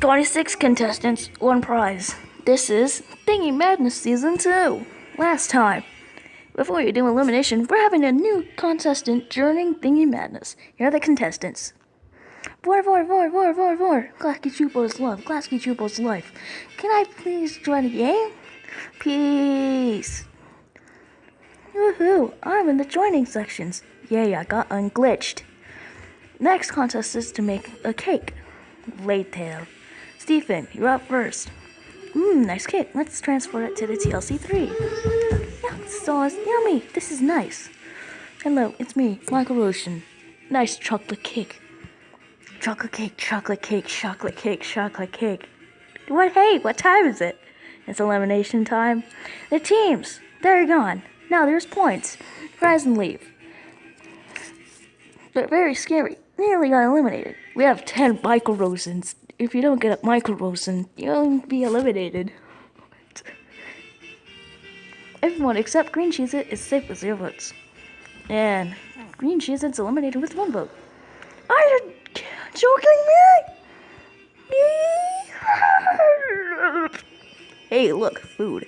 26 contestants, one prize. This is Thingy Madness Season 2. Last time. Before you do elimination, we're having a new contestant during Thingy Madness. Here are the contestants. Vor, vor, vor, vor, vor, vor. Klasky Csupo's love. Klasky Csupo's life. Can I please join the game? Peace. Woohoo! I'm in the joining sections. Yay, I got unglitched. Next contest is to make a cake. Later. Stephen, you're up first. Mmm, nice cake. Let's transfer it to the TLC3. Yeah, sauce. Yummy. This is nice. Hello, it's me, Michael Rosen. Nice chocolate cake. Chocolate cake, chocolate cake, chocolate cake, chocolate cake. What? Hey, what time is it? It's elimination time. The teams, they're gone. Now there's points. Rise and leave. They're very scary. Nearly got eliminated. We have 10 Michael Rosens if you don't get a Michael Rosen, you'll be eliminated. Everyone except Green Cheese It is safe with zero votes. And Green Cheese It's eliminated with one vote. Are you joking me? hey, look, food.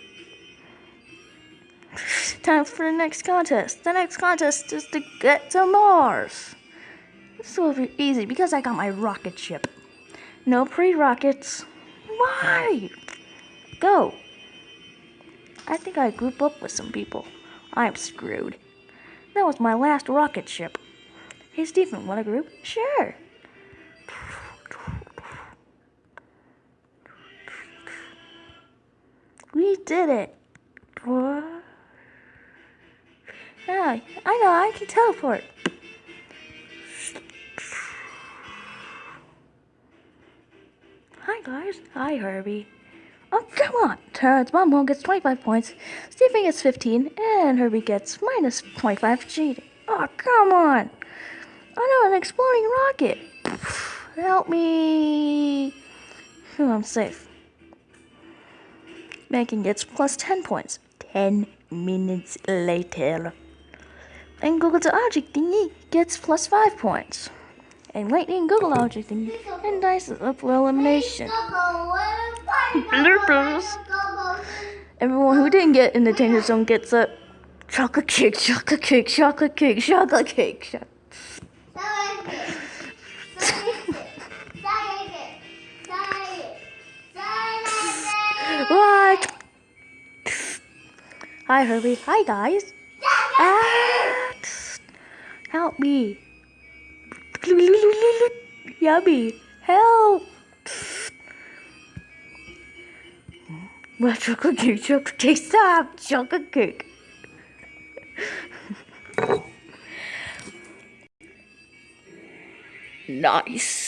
Time for the next contest. The next contest is to get to Mars. This will be easy because I got my rocket ship. No pre-rockets. Why? Go. I think I group up with some people. I'm screwed. That was my last rocket ship. Hey, Stephen, want a group? Sure. We did it. What? Yeah, I know, I can teleport. Hi guys. Hi Herbie. Oh, come on. Terrence Bumble gets 25 points, Stephen gets 15, and Herbie gets minus 25 cheating. Oh, come on. I know, an exploding rocket. Help me. Oh, I'm safe. Megan gets plus 10 points. 10 minutes later. And Google the object thingy gets plus 5 points and lightning Google object and, and dice up for elimination. Bloopers. Everyone who didn't get in the danger zone gets a chocolate cake, chocolate cake, chocolate cake, chocolate cake. what? Hi, Herbie. Hi, guys. Ah, help me. Yummy. Help. My chocolate cake, chocolate cake, stop! Chocolate cake. nice.